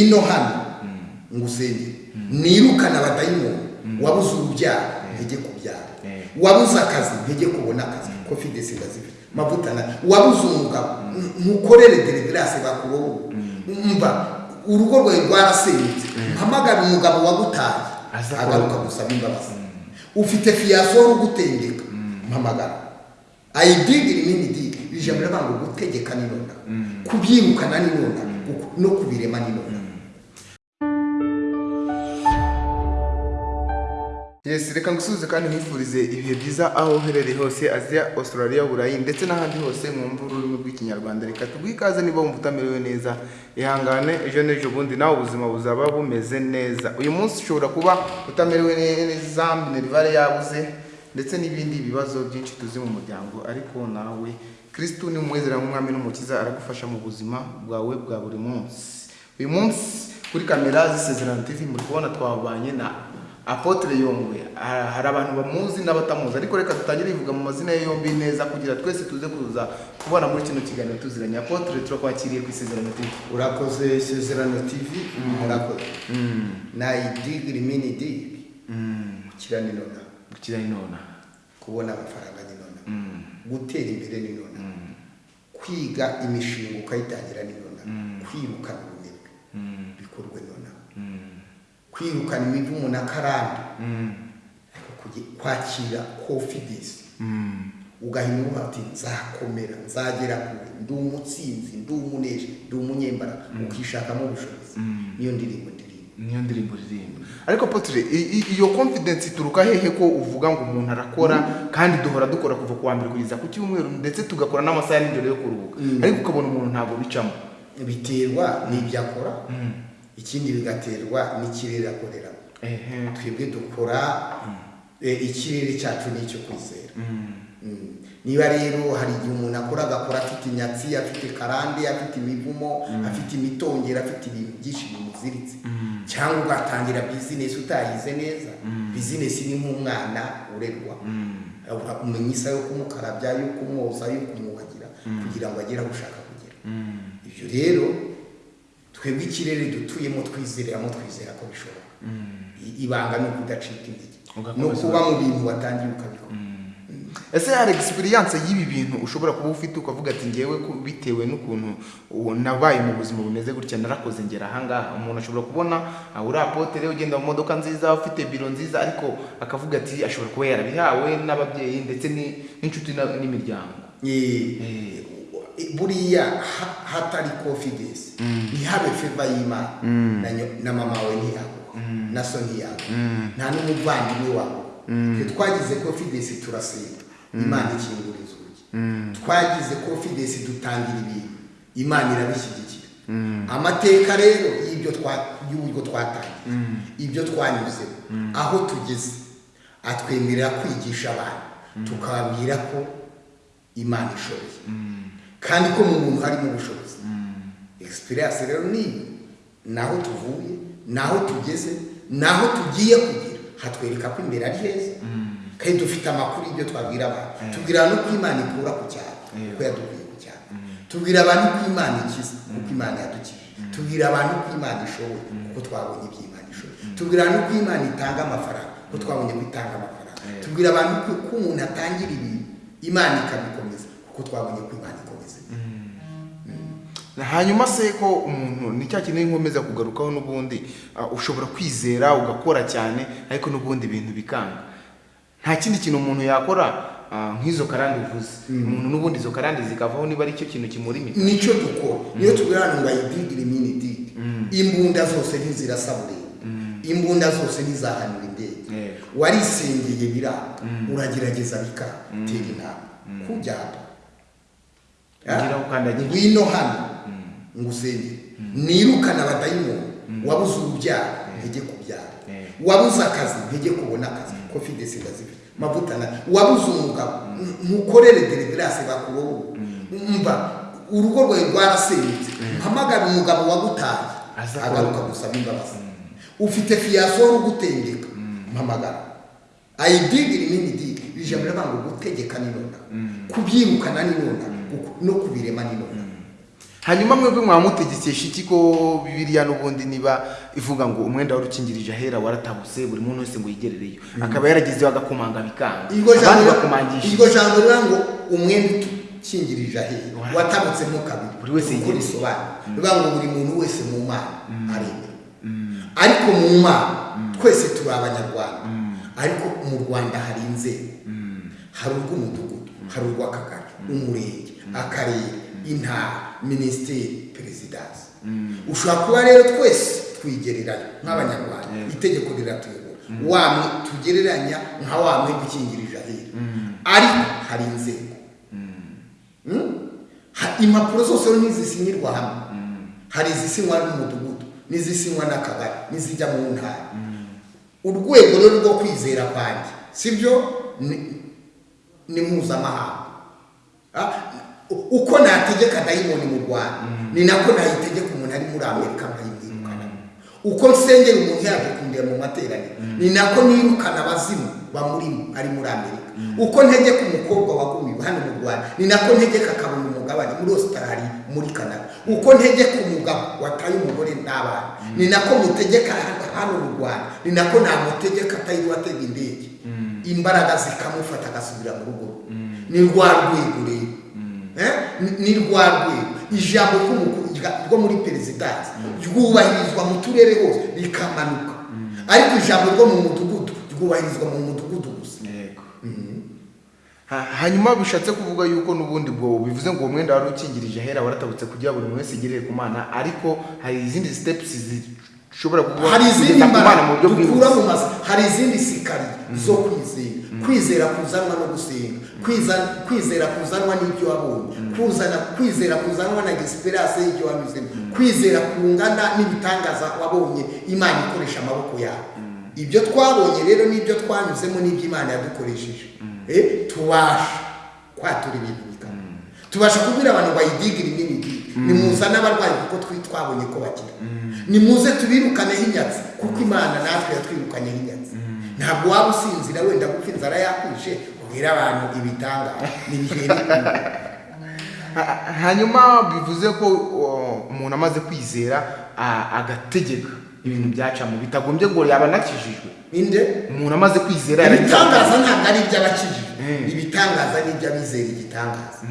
ino hano ngo usenge nirukana abadayimoni wabuze urubyaro ntege kubyara. Wabuze akazi ntege kubona akazi. Confidence ndazifite mavuta na wabuze umugabo ntukorere deliverance bakurobo umva urugo rwawe rwarasenyutse. Mpamagara umugabo wagutaye. Agaruka gusaba imbabazi. Ufite fiyasoro ugutendeka mpamagara. Ayidigiri nini digi ijambo riravuga ngo gutegeka ni nona kubyirukana ni nona no kubirema ni nona Yes, reka ngusubize kandi nkwifurize ibihe byiza aho uherereye hose Aziya, Australia, Burayi ndetse n'ahandi hose mwumva ururimi rw'ikinyarwanda. Reka tuguhe ikaze niba wumva utamerewe neza. Ihangane ejo n'ejo bundi nawe ubuzima buzaba bumeze neza. Uyu munsi ushobora kuba utamerewe neza minerivare yabuze ndetse n'ibindi bibazo byinshi tuzi mu muryango. Ariko nawe kirisitu ni umwezera nk'umwami n'umukiza aragufasha mu buzima bwawe bwa buri munsi. Uyu munsi kuri kamera z'isezerano tv muri kubona twabanye na apotre yongwe Ha- hari abantu bamuzi n'abatamuzi. Ariko reka dutangire bivuga mu mazina ye yombi neza kugira twese tuze kuza kubona muri kino kiganiro tuziranye. Apotre turakwakiriye ku isezerano tv urakoze isezerano tv murakoze. Nayidigiri mini digi gukira ni nona. Gukira inona kubona amafaranga ni nona. Gutera imbere ni nona. Kwiga imishinga ukayitangira ni nona. Kwirukana kwirukana na karande ariko kugi- kwakira confidence ugahindura uti nzakomera nzagera kure ndi umutsinzi ndi umuneshi ndi umunyembaraga ukishakamo ubushobozi. Niyo ndirimbo ndirimbo. Niyo ndirimbo uririmba ariko i- iyo confidence ituruka hehe ko uvuga ngo umuntu arakora kandi duhora dukora kuva ku wa mbere kugeza ku cyumweru ndetse tugakora n'amasaha ya nijoro yo kuruhuka? Ariko ukabona umuntu ntabwo bicamo. Biterwa n'ibyo akora. Ikindi bigaterwa n'ikirere akoreramo. Twebwe dukora eh, ikirere cyacu ni icyo kwizera. Mm. niba rero hari igihe umuntu akora agakora afite inyatsi afite karande afite imivumo afite imitongero afite ibintu byinshi bimuziritse. Cyangwa ugatangira bizinesi utayize neza bizinesi ni nk'umwana urerwa. Umenya isa yo kumukarabya yo kumwoza yo kumwuhagira kugira ngo agere aho ushaka kugera. Ibyo rero twebwe ikirere dutuyemo twizereramo twizera ko bishoboka. I- ibanga ni ukudacika intege. No kuba mu bintu watangiye ukabikora. Ese hari experience y'ibi bintu ushobora kuba ufite ukavuga ati ngewe bitewe n'ukuntu nabaye mu buzima bumeze gutya narakoze ngera ahangaha umuntu ashobora kubona ah, uri apotere ugenda mu modoka nziza ufite biro nziza ariko akavuga ati ashobora kuba yarabihawe n'ababyeyi ndetse ni- n'inshuti n'imiryango. Buriya ha- hatari confidence. Ntihabe feva y'imana na nyo- na mama wawe ntiyaguha na so ntiyaguha nta n'umuvandimwe wawe Twe twagize confidence turasenga imana ikingura inzugi twagize confidence dutangira ibintu. Imana irabishyigikira amateka rero y'uburyo twatangiye ibyo twanyuzemo aho tugeze. Atwemerera kwigisha abantu. Tukababwira ko imana ishoboye. Kandi ko mu muntu harimo ubushobozi. Experience rero ni iyo. naho tuvuye naho tugeze naho tugiye kugera hatwereka ko imbere ari heza. Kandi dufite amakuru y'ibyo twabwira abantu. Tubwira abantu ko imana ikura ku cyaro kuko yadukuye ku cyaro. Tubwira abantu ko imana ikiza kuko imana yadukije tubwira abantu ko imana ishoboye kuko twabonye ibyo imana ishoboye. Tubwira abantu ko imana itanga amafaranga kuko twabonye ko itanga amafaranga. Tubwira abantu ko umuntu atangira ibintu imana ikabikomeza kuko twabonye ko imana ikomeza hanyuma se ko umuntu ni cya kintu nkomeza kugarukaho n'ubundi ah, ushobora kwizera ugakora cyane ariko n'ubundi ibintu bikanga. Nta kindi kintu umuntu yakora ah, nk'izo karande uvuze umuntu n'ubundi izo karande zikavaho niba ari cyo kintu kimura imiti. Nicyo dukora. Niyo tubwira abantu ngo ayidigire imini digi imbunda zose ntizirasa burera imbunda zose ntizahanura indege Yego. warisengeye biranga uragerageza bikanga tera intambwe ukandagira. Ngwino hano ngo usengere nirukana abadayimoni wabuze urubyaro ntege kubyara. Yego. wabuze akazi ntege kubona akazi. Confidence ndazifite mavuta na wabuze umugabo ntukorere deliverance bakurobo umva urugo rwawe rwarasenyutse. Mpamagara umugabo wagutaye. Agaruka gusaba imbabazi. Ufite fiyasoro ugutendeka mpamagara. Ayidigiri nini digi ijambo riravuga ngo gutegeka ni nona kubyirukana ni nona kuko- no kubirema ni nona hanyuma mwebwe mwamutegekesha iki ko bibiliya n'ubundi niba ivuga ngo umwenda wari ukingirije ahera waratabuse buri muntu wese ngo yigerereyo. Akaba yaragezeho agakomanga bikanga. Abandi bakomangisha iryo jambo rivuga ngo umwenda ukingirije ahera Wara- watabutsemo kabiri. Buri wese Uko yigereye. bisobanura bivuga ngo buri muntu wese mu mana aremera ariko mu mana twese turi abanyarwanda. Ariko mu rwanda hari inzego hari urw'umudugudu. Hari urw'akagari. Umurenge. Akarere intara minisiteri perezidansi ushobora kuba rero twese twigereranya nk'abanyarwanda. Itegeko riratuyobora. Wamwe tugereranya nka wa mwenda ukingirije ahera ariko hari inzego. Mm? Ha- impapuro zose ntizisinyirwa hamwe. Hari izisinywa n'umudugudu n'izisinywa n'akagari n'izijya mu ntara. Urwego rero rwo kwizera kwanjye sibyo? Ni, ni mpuzamahanga. Ah, uko nategeka dayimoni mu rwanda ni nako nayitegeka umuntu ari muri amerika nkayimwirukana uko nsengera umuntu yaje kundeba mu materaniro ni nako nirukana abazimu bamurimo ari muri amerika. Uko ntegeka umukobwa wagumiwe hano mu rwanda ni nako ntegeka akabona umugabane muri australia muri canada. Uko ntegeka umugabo wataye umugore n'abana ni nako mutegeka hano- mu rwanda ni nako namutegeka atari atega indege. Imbaraga zikamufata agasubira mu rugo. Ni rwa rwego? Ni- rwa rwego. Ijambo ryo muri perezidansi ryubahirizwa mu turere hose. Rikamanuka. Ariko ijambo ryo mu mudugudu ryubahirizwa mu mudugudu gusa. Ha- hanyuma bishatse kuvuga yuko n'ubundi bwo bivuze ngo uwo mwenda wari ukingirije ahera waratabutse kugira buri muntu wese igerere ku mana. Ariko hari izindi steps zishobora kuba hari izindi mbaraga dukura mu mazi hari izindi sikari zo kwizera. Kwizera kuzanwa no gusenga. Kwizera kuzanwa n'ibyo wabonye. Kuzana kwizera kuzanwa na gisiperase y'ibyo wanyuzemo kwizera kungana n'ibitangaza wabonye imana ikoresha amaboko yawe. Ibyo twabonye rero n'ibyo twanyuzemo n'ibyo imana yadukoresheje. Eh, tubasha kwatura ibintu bikaba. Tubasha kubwira abantu bayidigire n'ibigiri nimuzane abarwayi kuko twabonye ko bakira. Nimuze tubirukane inyatsi kuko imana natwe yatwirukanyeho inyatsi ntabwo waba usinzira wenda kuko inzara yakwishe ubwira abantu Ha- hanyuma bivuze ko umuntu amaze kwizera agategeka ibintu byacamo. Bitagombye ngo yaba anakijijwe. Inde? Umuntu amaze kwizera ibitangaza ntabwo ari iby'abakijijwe. Mm. ibitangaza ni iby'abizera igitangaza.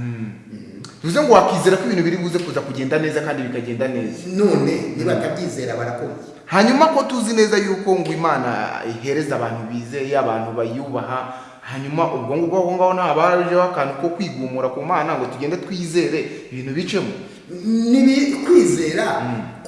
Bivuze ngo wakizera ko ibintu biri buze kuza kugenda neza kandi bikagenda neza. None niba batabyizera barakomeye hanyuma ko tuzi neza yuko ngo imana ihereza abantu bizeye abantu bayubaha hanyuma ubwo ngubwo aho ngaho nta bajeho akantu ko kwigumura ku mana ngo tugende twizere ibintu bicemo kwizera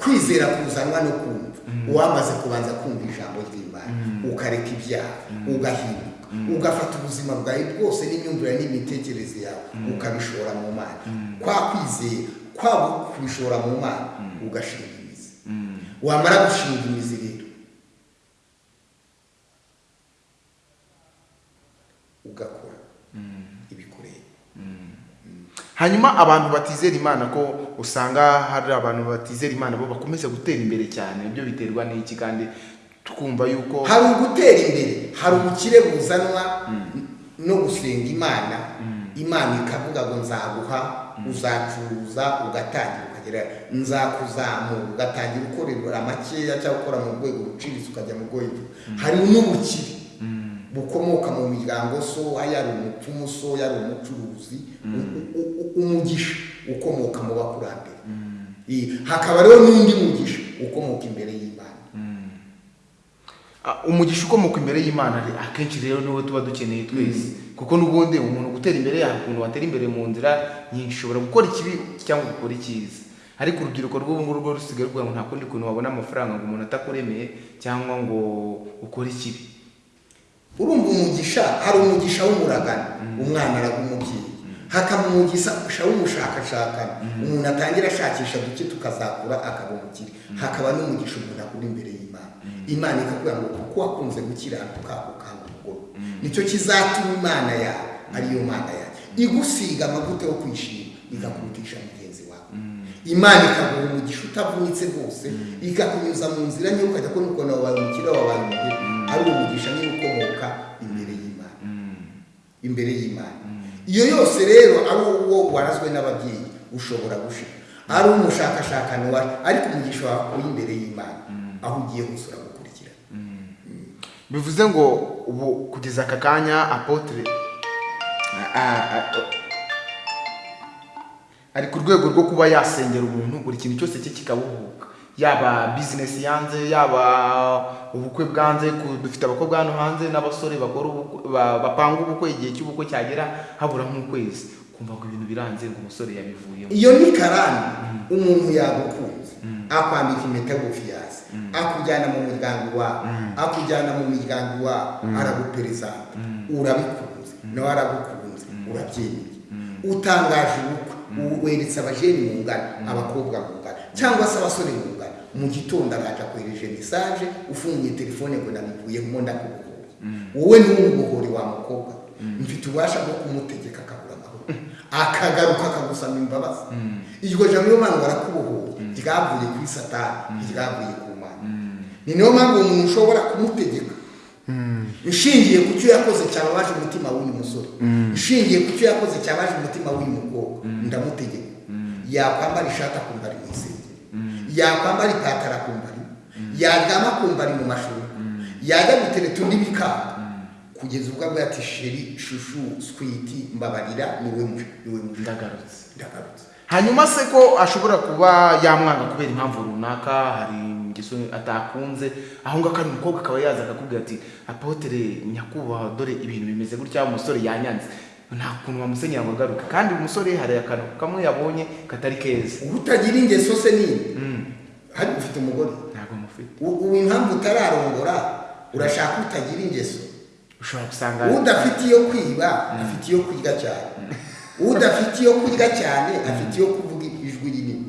kwizera kuzanwa no kumva. Uwamaze kubanza kumva ijambo ry'imana ukareka ibyaha ugahinduka. Ugafata ubuzima bwawe bwose n'imyumvire n'imitekerereze yawe ukabishora mu mana. Kwa kwizera kwaba kubishora mu mana ugashinga imizi. Wamara gushinga imizi rero ugakora ibikureba hanyuma abantu batizera imana ko usanga hari abantu batizera imana bo bakomeza gutera imbere cyane. Ibyo biterwa n'iki? Kandi twumva yuko hari ugutera imbere. Hari ubukire buzanwa no gusenga imana. Imana ikavuga ngo nzaguha uzacuruza ugatangira ukagera. Nzakuzamura ugatangira ukorera makeya cyangwa ukora mu rwego ruciriritse ukajya mu rwego. Hari n'ubukire. Bukomoka mu miryango so yari umupfumu so yari umucuruzi u- umugisha ukomoka mu bakurambere. Iyi, hakaba rero n'undi mugisha ukomoka imbere y'imana. Ah, umugisha ukomoka imbere y'imana akenshi rero niwo tuba dukeneye twese. Kuko n'ubundi umuntu gutera imbere yawe ukuntu watera imbere mu nzira nyinshi ushobora gukora ikibi cyangwa gukora icyiza. Ariko urubyiruko rw'ubu ngubu rwo rusigaye ngo nta kundi kuntu wabona amafaranga ngo umuntu atakuremeye cyangwa ngo ukore ikibi. Urumva umugisha hari umugisha w'umuragano umwana araga umubyeyi hakaba umugisha w'umushakashakana umuntu atangira ashakisha duke tukazakura akaba umukire hakaba n'umugisha umuntu akura imbere y'imana imana ikakubwira ngo kuko wakunze gukiranuka ukanga umugore ni cyo kizatuma imana yawe ariyo mana yawe igusiga amavuta yo kwishima igakurutisha mugenzi wawe imana ikaguha umugisha utavunitse rwose ikakunyuza mu nzira niyo ukajya kubona ukuntu wabaye umukire wabaye umugore ari umugisha niyo ukomoka imbere y'imana. Imbere y'imana. Iyo yose rero ari uwo warazwe n'ababyeyi ushobora gushira ari umushakashakano wawe ariko umugisha wawe uri imbere y'imana. Aho ugiye hose uragukurikira bivuze ngo ubu kugeza aka kanya apotre ari ku rwego rwo kuba yasengera umuntu buri kintu cyose cye kikabuhuka. Yaba bizinesi yanze yaba ubukwe bwanze dufite abakobwa hano hanze n'abasore bapanga ubukwe igihe cy'ubukwe cyagera habura nk'ukwezi. Kumva ngo ibintu biranze ngo umusore yabivuyemo. Iyo ni karani umuntu yagukunze. Akwambika impeta y'ubufiyasi akujyana mu muryango wawe akujyana mu miryango wawe araguperezanta urabikunze. Nawe aragukunze. Urabyemeye. Utangaje ubukwe. Weretse abajeni mu ngano abakobwa mu ngano cyangwa se abasore mu ngano mu gitondo akohereje mesaje ufunguye telefone ngo nabivuyemo ndakubohoye wowe ntuwubohore wa mukobwa. Mfite ububasha bwo kumutegeka akabura amahoro. Akagaruka akagusaba imbabazi. Iryo jambo niyo mpamvu arakubohoye ryavuye kuri satani ryavuye ku mana. Ni niyo mpamvu umuntu ushobora kumutegeka. Nshingiye ku cyo yakoze cyababaje umutima w'uyu musore. Nshingiye ku cyo yakoze cyabaje umutima w'uyu mukobwa. Ndamutegeka. Yakwambara ishati isengeri yakwambara ipataro akumva ari yaryama akumva ari mu mashuri yajya gutereta undi bikanga kugeza ubwo avuga ati sheri shushu switi mbabarira ni we ni we ndagarutse. Ndagarutse. Hanyuma se ko ashobora kuba yamwanga kubera impamvu runaka hari ingeso atakunze aho ngaho kandi umukobwa akaba yaza akakubwira ati apotere nyakubahwa dore ibintu bimeze gutya umusore yanyanze. Nta kuntu wamusenyera ngo agaruke kandi umusore hari akantu kamwe yabonye katari keza. Utagira ingeso se nini? Hari ufite umugore? Ntabwo mufite. Ubu impamvu utararongora urashaka utagira ingeso? Ushobora gusanga udafite iyo kwiba afite iyo kurya cyane. Udafite iyo kurya cyane afite iyo kuvuga ijwi rinini.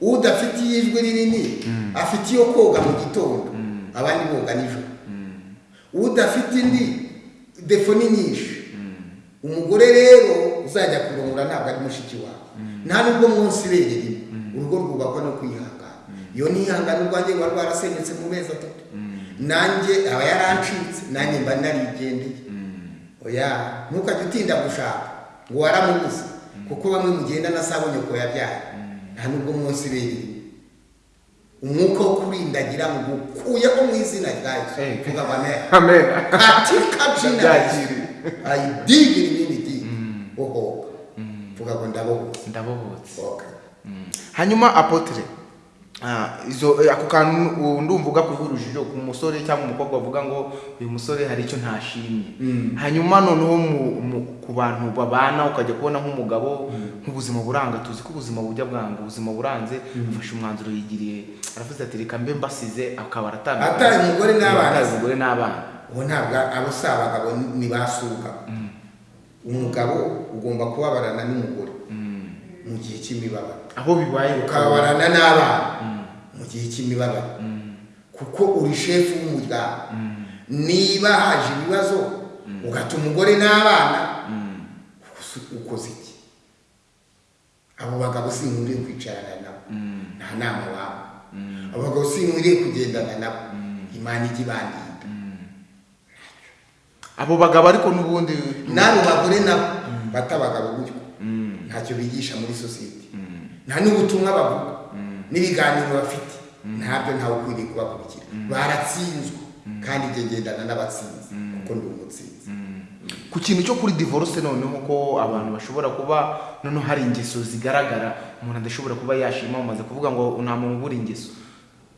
Udafite ijwi rinini afite iyo koga mu gitondo. Abandi boga nijoro. Udafite indi defo ni nyinshi umugore rero uzajya kurongora ntabwo ari mushiki wawe. Nta nubwo munsi ibere rimwe urugo rwubakwa no kwihangana. Iyo nihangana urwanjye ruba rwarasenyutse mu mezi atatu. Nanjye aba yarancitse. Nanjye mba narigendeye. Oya ntukajya utinda gushaka. Ngo waramubuze. Kuko bamwe mugenda na sabonye ko yabyaye. Nta nubwo munsi rimwe umwuka wo kurindagira ngo ukuyeho mu izina rya yesu. Amen. Katika jina la Yesu. ayidigiri vuga ngo ndabohoka ndabohotse hanyuma apotre ako kantu ndumva ugakuye urujijo ku musore cyangwa umukobwa bavuga ngo uyu musore hari icyo ntashimye. Hanyuma noneho ku bantu babana ukajya kubona nk'umugabo nk'ubuzima buranga tuzi ko ubuzima bujya bwanga ubuzima buranze afashe umwanzuro yigiriye. Aravuze ati reka mbe mbasize akaba aratandukanye Ataye umugore n'abana. Se. umugore n'abana. Ubu ntabwo abo si abagabo ni basuka. Umugabo ugomba kubabarana n'umugore. Mu gihe cy'imibabaro. Aho bibaye ukababarana n'abana mu gihe cy'imibabaro. Kuko uri shefu w'umuryango. Niba haje ibibazo ugata umugore n'abana. Ukoze iki? Abo bagabo sinkwiriye kwicarana nabo. Nta nama wabo abo bagabo sinkwiriye kugendana nabo. Imana ijya ibandinda abo bagabo ariko n'ubundi n'abo bagore nabo bata abagabo gutyo. Ntacyo bigisha muri sosiyete. Nta n'ubutumwa bavuga. N'ibiganiro bafite. Ntabyo ntawe ukwiriye kubakurikira baratsinzwe. Kandi ngendana n'abatsinzi kuko ndi umutsinzi. Ku kintu cyo kuri divorce noneho ko abantu bashobora kuba noneho hari ingeso zigaragara umuntu adashobora kuba yashima umaze kuvuga ngo nta muntu ubura ingeso.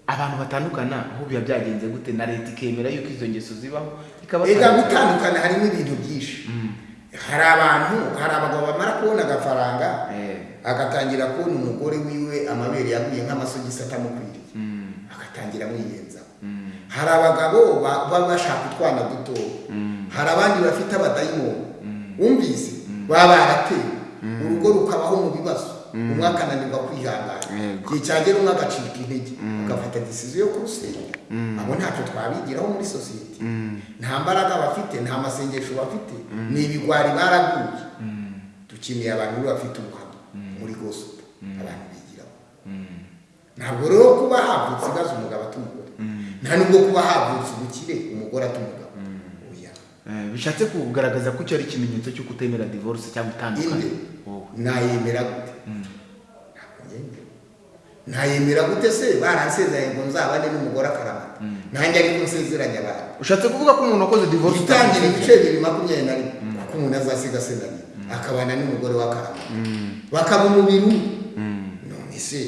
Abantu batandukana aho biba byagenze gute? Na leta ikemera yuko izo ngeso zibaho? Ikaba gutandukana harimo ibintu byinshi. Hari abantu hari abagabo bamara kubona agafaranga Eh. Agatangira kubona umugore wiwe amabere yaguye nk'amasogisi atamukwiriye agatangira amwiyenzaho hari abagabo ba- baba bashaka utwana dutoya hari abandi bafite abadayimoni. Wumvise? Baba baratewe. Urugo rukabaho mu bibazo. Umwe akananirwa kwihangana. Igihe cyagera umwe agacika intege. Agafata disiziyo yo kurusenya abo ntacyo twabigiraho muri sosiyete nta mbaraga bafite nta masengesho bafite. Ni ibigwari baraguye. Dukeneye abantu bafite ubuhamya muri gospel abantu bigiraho ntabwo rero kuba havutse igaze umugabo ata umugore. Nta nubwo kuba havutse ubukire umugore ata umugabo. Oya. Eh, bishatse kugaragaza ko icyo ari ikimenyetso cyo kutemera divorce cyangwa itandukanye wowe nayemera gute? Nayemera gute se? Baransezeranye ngo nzabane n'umugore akaramata nanjye ariko nsezeranye abantu. Ushatse kuvuga ko umuntu wakoze divorce utamusezeranye? ibice bibiri makumyabiri na rimwe. Kuko umuntu azasiga se na nyina akabana n'umugore w'akaramata bakaba umubiri umwe none se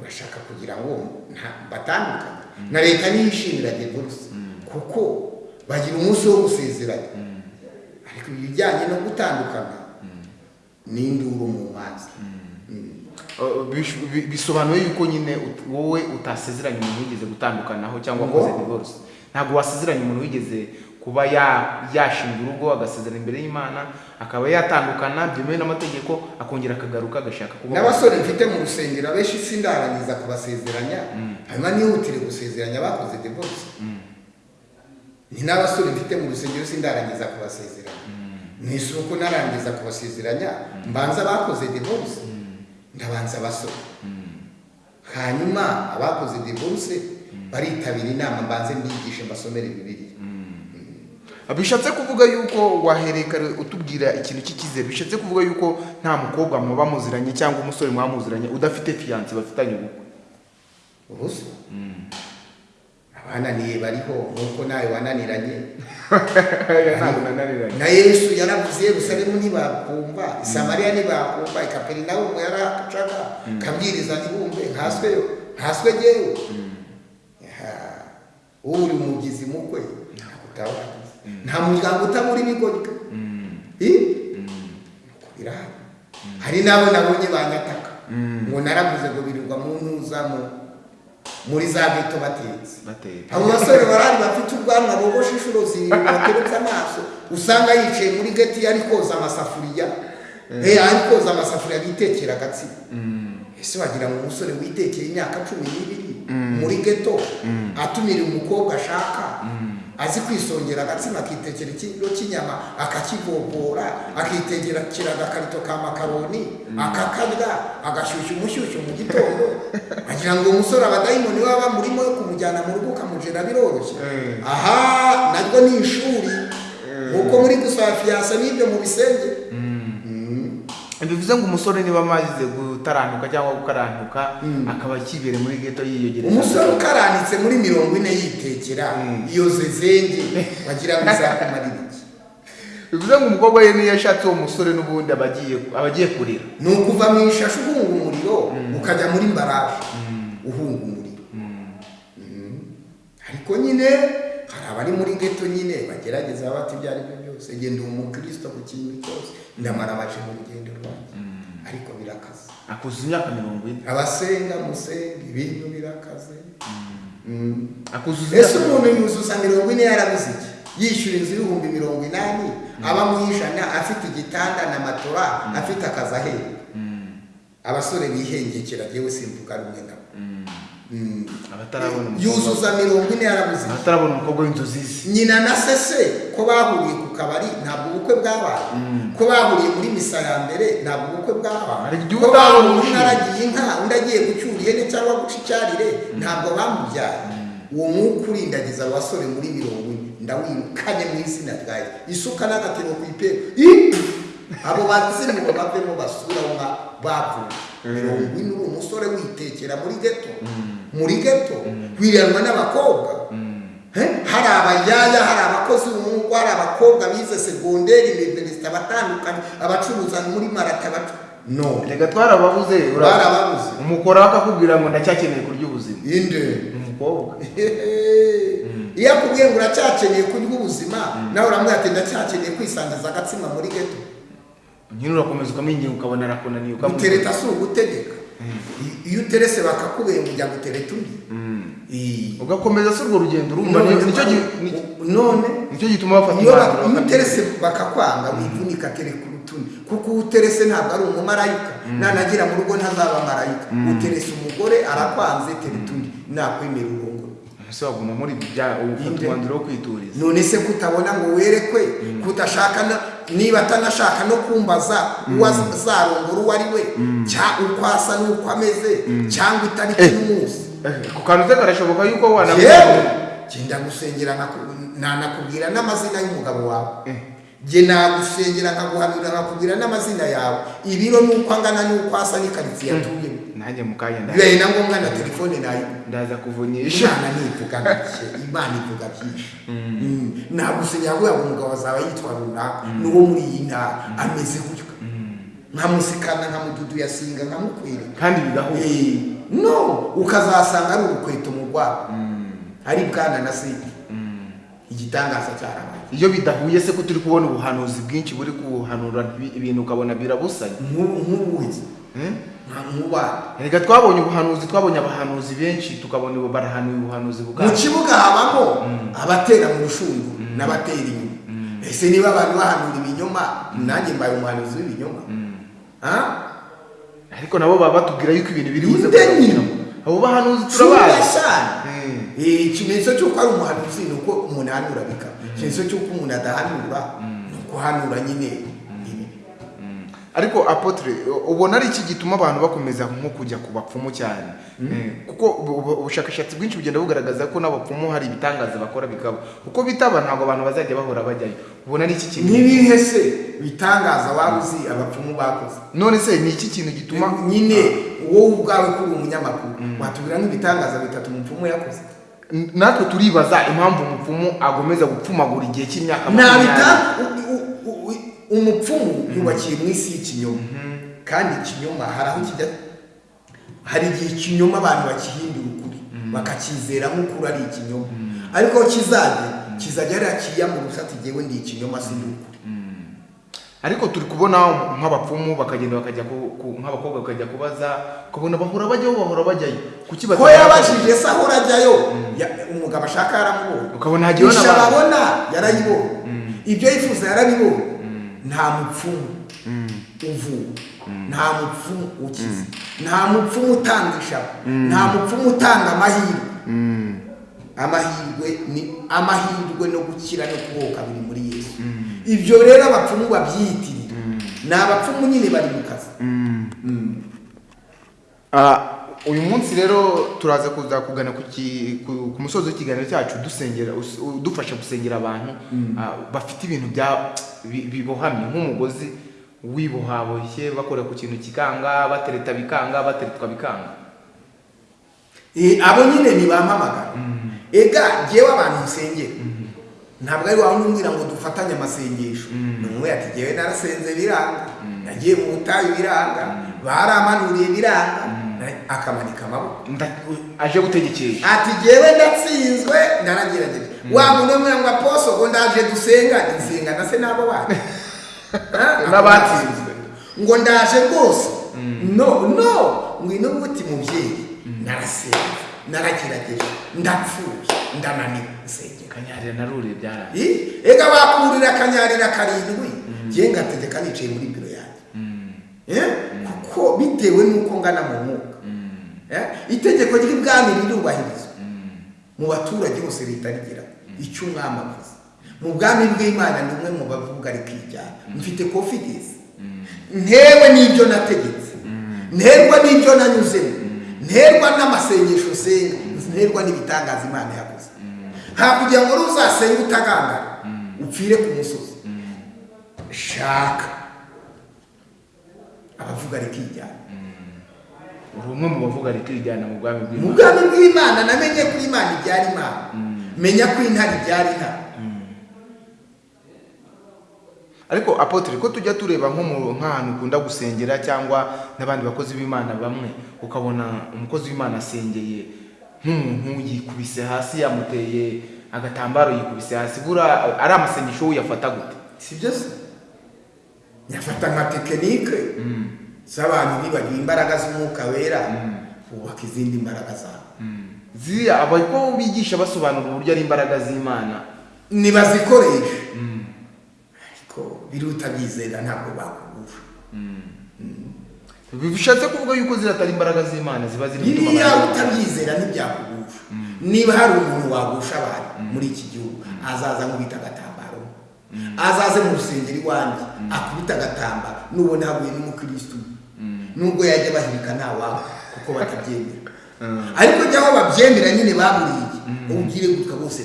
urashaka kugira ngo batandukane na leta niyo ishimira divorce kuko bagira umunsi wo gusezeranya. Ariko ibijyanye no gutandukana ni induru mu bi- bisobanuye yuko nyine wowe utasezeranye umuntu wigeze gutandukanaho cyangwa wakoze divorce ntabwo wasezeranye umuntu wigeze kuba ya- yashinga urugo agasezerana imbere y'imana akaba yatandukana byemewe n'amategeko akongera akagaruka agashaka kuba n'abasore mfite mu rusengero abenshi sindarangiza kubasezeranya hanyuma nihutire gusezeranya bakoze divorce. Ni n'abasore mfite mu rusengero sindarangiza kubasezeranya. Mu isuku narangiza kubasezeranya mbanza bakoze divorce. Ndabanza abasore. Hanyuma abakoze divorce baritabira inama mbanze mbigishe mbasomere bibiliya. Bishatse kuvuga yuko wahereye kare utubwira ikintu cy'icyizere. Bishatse kuvuga yuko nta mukobwa muba muziranye cyangwa umusore muba muziranye udafite fiyanse bafitanye ubukwe. Ubuso abananiye bariho nk'uko nawe wananiranye. Na yesu yaravuze yerusalemu ntibakumva. Isamariya ntibakumva. Ikaperinawumu yaracaga kabwiriza ntibumve nkasweyo nkaswe Ya, uri umugizi mukwe ntabwo utawagize nta muryango utabura ibigoryi birahari hari n'abo nabonye banyataka ngo naravuze ngo birirwa mu ntuza mu- muri za geto batetse abo basore barari bafite ubwanwa bogoshe inshuro zirindwi bateretse amaso usanga yicaye muri geti ari koza amasafuriya ari koza amasafuriya bitekera agatsima ese wagira ngo umusore witekeye imyaka cumi n'ibiri muri geto atumira umukobwa ashaka azi kwisongera agatsima akitekera ikiro cy'inyama akakivovora akitekera agakarito ka makaroni akakarya agashyushya umushyushyu mu gitondo. Agira ngo uwo musore abadayimoni baba bamurimo yo kumujyana mu rugo ukamujera biroroshye Mm. aha naryo ni ishuri. Nk'uko muri gusaba fiyanse n'ibyo mu bisenge. Bivuze ngo umusore niba amaze gutarantuka cyangwa gukarantuka akaba akibere muri geto yiyogereza. Umusore ukaranitse muri mirongo ine yitekera iyo zezenge wagira ngo izakumarira iki? Bivuze ngo umukobwa ye niyo yashatse uwo musore n'ubundi aba agiye kurira. Ni ukuva mu ishashi uhunga umuriro ukajya muri mbaraje uhunga umuriro. Mm. ariko nyine abari muri geto nyine bagerageza bati ibyo ari byo byose. Genda uwo mukristo ku kintu cyose. Ndamara baje mu rugendo rwanjye. Ariko birakaze. Akuzuza imyaka mirongo ine. Abasenga musenga ibintu birakaze. Mm. akuzuza ese umuntu yuzuza mirongo ine yarabuze iki? Yishyura inzu y'ibihumbi mirongo inani aba mu ijana afite igitanda na matora afite akazi ahera abasore bihengekera yewe simvuga rumwe nabo Mm. Yuzuza mirongo ine yarabuze. Iki abatarabona umukobwa w'inzozi ze nyina na sese ko bahuriye ku kabari ntabwo ubukwe bwabaye. Ko bahuriye muri misa ya mbere ntabwo ubukwe bwabaye. Ko bahuriye umushinga. aragiye inka undi agiye gucyura ihene cyangwa guca icyarire ntabwo bamubyaye. Uwo mwuka urindagiza abasore muri mirongo ine. Ndawirukanye mu izina ryawe. Isuka n'agatebo ku ipera abo bazimu bavemo basura bavuye. Mirongo ine uri umusore witekera muri geto muri geto wiranwa n'abakobwa Eh, hari abayaya hari abakozi b'umwuga hari abakobwa bize segonderi iniverisite abatandukanye abacuruza muri marata no. Reka twarababuze barababuze umukora akakubwira ngo ndacyakeneye kurya ubuzima. Inde. Umukobwa. Iyo akubwiye ngo uracyakeneye kurya ubuzima nawe uramubwira ati ndacyakeneye kwisangiza agatsima muri geto nyine urakomeza ukamwinginga ukabona arakunaniye ukamubwira gutereta si ugutegeka. Iyo uterese bakakubwira ngo ujya gutereta undi Ii. ugakomeza si urwo rugendo. Urumva None- ni- ni cyo gituma bafata iyo umwanzuro uterese bakakwanga wivunika tereka urutundi kuko uterese ntabwo ari umumarayika nanagira mu rugo ntazaba marayika. Uterese umugore arakwanze tereta undi. Nakwemera urongoro ese waguma muri bya Inde. umwanzuro wo kwituriza. None se kutabona ngo werekwe kudashaka na- niba atanashaka no kumbaza uwo azarongora uwo ari we cyangwa uko asa n'uko ameze cyangwa itariki Eh. n'umunsi Eh, ku kantu karashoboka yuko yewe! wanamubwira genda gusengera nanakubwira n'amazina y'umugabo wawe. Eh. jye nagusengera nkaguhanurira nkakubwira n'amazina yawe. Ibiro n'uko angana n'uko asa n'ikaritsiye atuyemo nanjye mu kanya bibaye na ngombwa na telefone na yo ndaza kuvunyisha imana ntivuga bike imana ivuga byinshi Mm. nagusengera kubera ngo umugabo azaba yitwa runaka n'uwo muri iyi ntara ameze gutyo nkamusikana nkamududu yasinga nkamukwereka kandi bigahuye Eh, no. Ukazasanga ari urukweto mu rwabo ari bwana na seti igitangaza cyarabaye iyo bidahuye se ko turi kubona ubuhanuzi bwinshi buri kubuhanura bi- ibintu ukabona birabusanye nk'ubu nka nk'ubana reka twabonye ubuhanuzi twabonye abahanuzi benshi tukabona ubu barahanuye ubuhanuzi mu bukaba kibuga habamo abatera mu rushungu n'abatera inyuma. Ese niba abantu bahanura ibinyoma nanjye mbaye umuhanuzi w'ibinyoma? Ariko nabo baba batubwira yuko ibintu biri buze nyine. abo bahanuzi turabazi. Eh, ikimenyetso cy'uko ari umuhanuzi ni uko umuntu ahanura bikaba. Ikimenyetso cy'uko umuntu adahanura ni ukuhanura nyine. ibi ariko apotre ubona ari iki gituma abantu bakomeza nko kujya ku bapfumu cyane? Eh, kuko ubu- ubu- ubushakashatsi bwinshi bugenda bugaragaza ko n'abapfumu hari ibitangaza bakora bikaba. Uko bitaba ntabwo abantu bazajya bahora bajyayo. Ubona ari iki kintu? N'ibihe se bitangaza waba uzi abapfumu bakoze? None se ni iki kintu gituma nyine wowe ubwawe kuri umunyamakuru watubwira nk'ibitangaza bitatu umupfumu yakoze? Natwe turibaza impamvu umupfumu agomeza gupfumagura igihe cy'imyaka ntabita umupfumu yubakiye mu isi y'ikinyoma. Kandi ikinyoma hari aho kijya hari igihe ikinyoma abantu bakihindura ukuri bakacyizera nk'ukuri ari ikinyoma. Ariko aho kizajya kizajya ari akiyamburusa ati jyewe ndi ikinyoma si ukuri. Ariko turi kubona nk'abapfumu bakagenda bakajya nk'abakobwa bakajya kubaza ukabona bahora bajyaho bahora bajyayo. Kuki ko yabajije se ahora ajyayo? Ya- umugabo ashaka yaramubonye ukabona hagiyeho isha n'abantu babona yarayibonye. Ibyo yifuza yarabibonye. Nta mupfumu uvura nta mupfumu ukiza nta mupfumu utanga ishaka nta mupfumu utanga amahirwe. Amahirwe ni amahirwe no gukira no kubohoka biri muri yesu. Ibyo rero abapfumu babyiyitirira ni abapfumu nyine bari mu kazi. Ah, uyu munsi rero turaza kuza kugana ku musozi w'ikiganiro cyacu dusengera us- udufasha gusengera abantu ah, bafite ibintu bya bi- bibohamye nk'umugozi wibohaboshye bakora ku kintu kikanga batereta bikanga bateretwa bikanga. Eh, abo nyine ntibampamagara ega jyewe abantu nsengera ntabwo ari wawe umbwira ngo dufatanye amasengesho. Ni umwe ati jyewe narasenze biranga nagiye mu butayu biranga baramanuriye biranga. Akamanika amaboko aje gutegekesha ati jyewe ndatsinzwe. Naragerageje wa muntu umwe ngo aposo ngo ndaje dusenga nsenga na se n'abo bana Ah, N'abatsinzwe. ngo ndaje rwose no no. Ngwino guti mubyeyi. Narasenze naragerageje ndapfuye ndananiwe nsengera. Kanyarira na rure byara Ih, ega bakurira akanyarira karindwi. Njye ngategeka nicaye muri biro yanjye. Kuko bitewe n'uko ngana mu mwuka. Eh? itegeko ry'ibwami rirubahirizwa mu baturage bose leta rigira. Icyo umwami avuze mu bwami bw'imana ni umwe mu bavuga rikijyana mfite confidence. Ntewe n'ibyo nategetse. Nterwa n'ibyo nanyuzemo nterwa n'amasengesho nsenga nterwa n'ibitangaza imana yakoze. Nta kugira ngo ruzasenge utagangara upfire ku musozi. Shaka. Abavuga rikijyana uri umwe mu bavuga rikijyana mu bwami mu bw'imana. Bwami bw'imana namenye ko imana ibyara imana. Menya ko intare ibyara intare. Ariko apotre ko tujya tureba mu nk'ahantu ukunda gusengera cyangwa n'abandi bakozi b'imana bamwe ukabona umukozi w'imana asengeye nk'umuntu yikubise hasi yamuteye agatambaro yikubise hasi bura ari amasengesho uyafata gute? Si byo se? Nyafata nka tekinike. Z'abantu bibagiwe imbaraga z'umwuka wera. Bubaka izindi mbaraga zabo ziriya abako bigisha basobanura uburyo ari imbaraga z'imana? Nibazikoresha ariko biruta byizera ntabwo bakugusha bishatse kuvuga yuko ziriya atari imbaraga z'imana ziba ziri gutuma biriya utabyizera ntibyakugusha niba hari umuntu wagusha abantu muri iki gihugu azaza nkubita azaze mu rusengero iwanjye. Akubita agatambaro nubona haguye n'umukirisitu nubwo yajya bahirika ntawawe kuko batabyemera. Ariko jya aho babyemera nyine baburiye ubwire gutya bose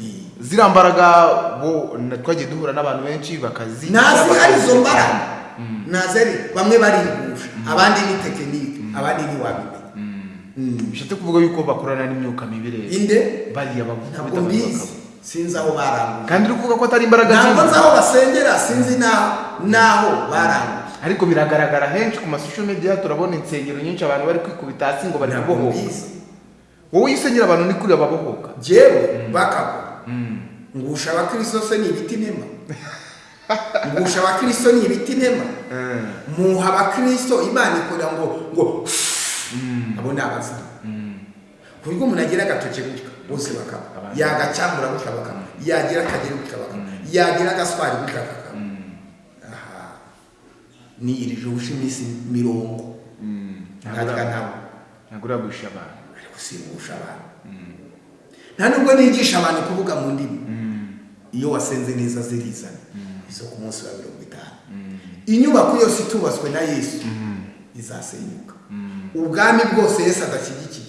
Eh. ziriya mbaraga bo twagiye duhura n'abantu benshi bakazi ntazi ari izo mbaraga. Ntazi ari bamwe barigusha abandi ni tekinike abandi ni wabimenya Mm. bishatse kuvuga yuko bakorana n'imyuka mibi rero. Inde? Bariya ntabwo bakubita mbizi. bakaba sinzi aho baranguye kandi uri kuvuga ko atari imbaraga ntabwo nzi z'imana aho basengera sinzi n'aho baranguye ariko biragaragara henshi ku masosho media turabona insengero nyinshi abantu bari kwikubita hasi ngo bari kubohoka. wowe iyo usengera abantu ni kuri ababohoka. Jewe bakagwa. Ngusha abakristo se ni ibiti ntema ngusha abakristo ni ibiti ntema muha abakristo imana ikora ngo ngo abo ni abazimu. Ku buryo umuntu agira agatoki gutya bose bakaba Abandi. yagacyambura gutya bakaba yagira akagera gutya bakaba yagira agaswari gutya bakaba aha. Niyirije ubusha iminsi mirongo. Ntarya nabo ntabwo uragusha abantu. Ari gusimbusha abantu. Nta nubwo nigisha abantu kuvuga mu ndimi. Iyo wasenze neza zirizana. Izo ku munsi wa mirongo itanu. Inyubako yose itubatswe na yesu izasenyuka. Ubwami bwose yesu adashyigikiye.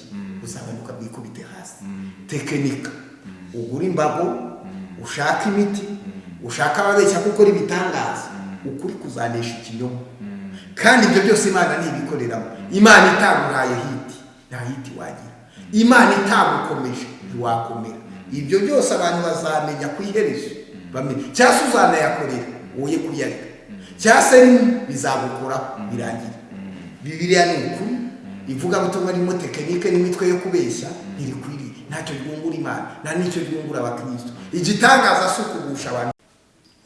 Tekinika ugura imbago ushaka imiti ushaka ababeshya gukora ibitangaza. Ukuri kuzanesha ikinyoma. Kandi ibyo byose imana ntibikoreramo. Imana itaguhaye hiti nta hiti wagira. Imana itagukomeje ntiwakomera. Ibyo byose abantu bazamenya ku iherezo cyangwa se uzanayakorera woye kuyareka. Cyangwa se bizagukoraho birangira. Bibiliya ni ukuri. Ivugabutumwa ririmo tekinike n'imitwe yo kubeshya ntirikwiriye ntacyo ryungura imana. Nta n'icyo ryungura abakristo. Igitangaza si ukugusha abantu.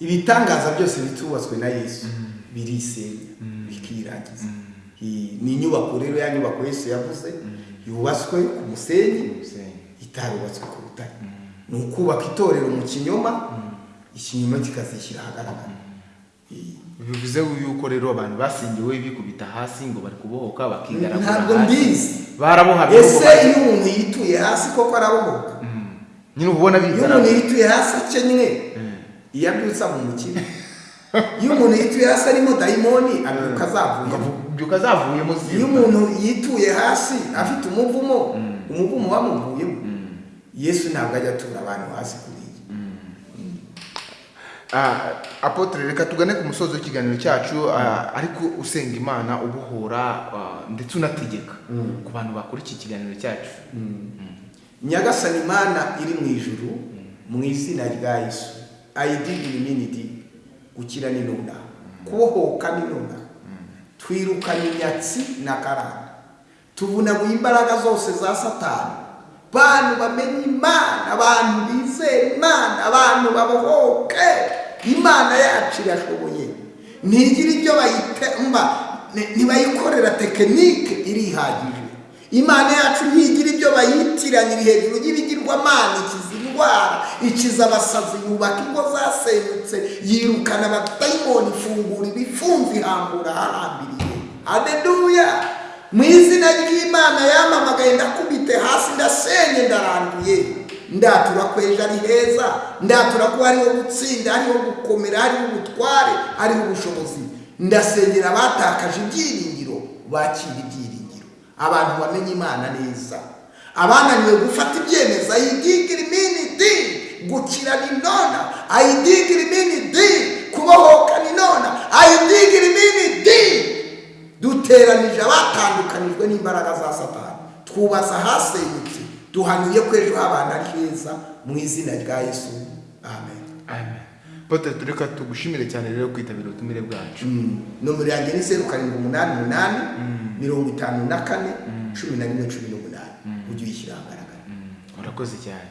Ibitangaza byose bitubatswe na yesu. Birisenya. Bikirangiza. I- ni inyubako rero ya nyubako yesu yavuze yubatswe ku musenyi itarubatswe ku rutare ni ukubaka itorero mu kinyoma ikinyoma kikazishyira ahagaragara. Bivuze yuko rero abantu basingiwe bikubita hasi ngo bari kubohoka bakigaragura ntabwo mbizi. Barabohamye ese iyo umuntu yituye hasi koko arabohoka? Nyine uba ubona iyo umuntu bigaragara yituye hasi akennye iyo abyutse aba umukire. Iyo umuntu yituye hasi arimo dayimoni abyuka azavuyemo. Iyo umuntu yituye hasi afite umuvumo umuvumo wamuvuyemo yesu ntabwo ajya atura abantu hasi kuri iyi Ah, apotre reka tugane ku musozo w'ikiganiro cyacu ah, ariko usenga imana ubohora ah, ndetse unategeka ku bantu bakora iki kiganiro cyacu. Nyagasani imana iri mu ijuru mu izina rya yesu. Ayidigiri minidi gukira ni nuna. Kubohoka ni nuna. Twirukana inyatsi na karande. Tuvunaguye imbaraga zose za satani. Bantu bamenye imana abantu bizera imana abantu babohoke. Imana yacu irashoboye. Ntigira ibyo bayitemba ntibayikorera tekinike irihagije. Imana yacu ntigira ibyo bayitiranya iri hejuru y'ibigirwamana ikiza indwara ikiza abasazi yubaka ingo zasenyutse yirukana abadayimoni ifungura ibifunze ihambura ahahambiriye hadeduya mu izina ry'imana yamamagaye ndakubite hasi ndasenye ndaranduye. Ndatura ko ejo ari heza ndatura ko hariho gutsinda hariho gukomera hariho ubutware hariho ubushobozi. Ndasengera abatakaje ibyiringiro bakira ibyiringiro. Abantu bamenye imana neza. Abananiwe gufata ibyemezo. Ayidigira iminidi gukira ni nona. Ayidigira iminidi kubohoka ni nona. Ayidigira iminidi duteranije abatandukanijwe n'imbaraga za satani. Twubatse ahasenyutse duhanuye ko ejo h'abantu ari heza mu izina rya yesu. Amen. Amen. Apotre tureka tugushimire cyane rero kwitabira ubutumire bwacu. Nomero yanjye ni zeru karindwi umunani umunani mirongo itanu na kane cumi na rimwe cumi n'umunani. Ujye uyishyira ahagaragara. Urakoze cyane.